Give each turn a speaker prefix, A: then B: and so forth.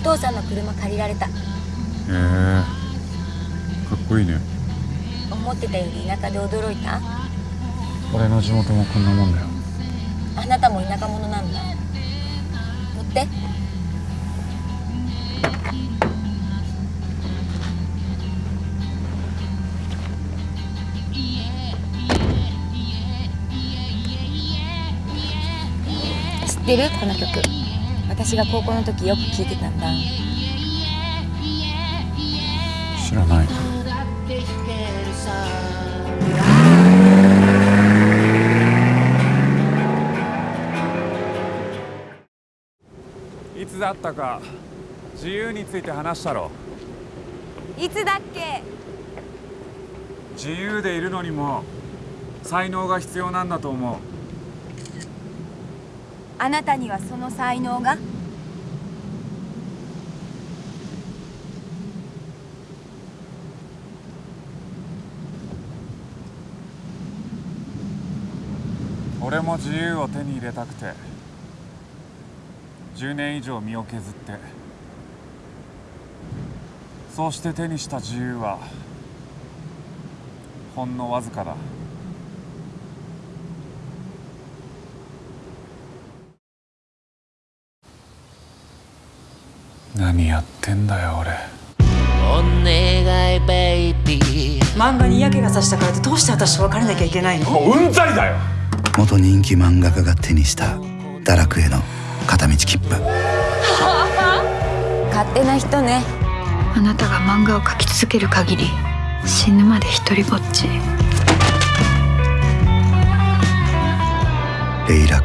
A: お父さんの車借りられた。
B: へえかっこいいね。
A: 思ってたより田舎で驚いた？
B: 俺の地元もこんなもんだよ。
A: あなたも田舎者なんだ。乗って。知ってる？この曲私が高校の時よく聴いてたんだ。
B: 知らない。
C: いつだったか自由について話したろ。
A: いつだっけ？
C: 自由でいるのにも才能が必要なんだと思う
A: あなたにはその才能が？
C: 俺も自由を手に入れたくて10年以上身を削ってそうして手にした自由はほんのわずかだ。何やってんだよ俺。
D: お願いベイビー。
E: 漫画に嫌気がさしたからってどうして私と別れなきゃいけないの？
C: もううんざりだよ。
F: 元人気漫画家が手にした堕落への片道切符。
A: 勝手な人ね。
G: あなたが漫画を描き続ける限り死ぬまで一人ぼっち。
F: レイラ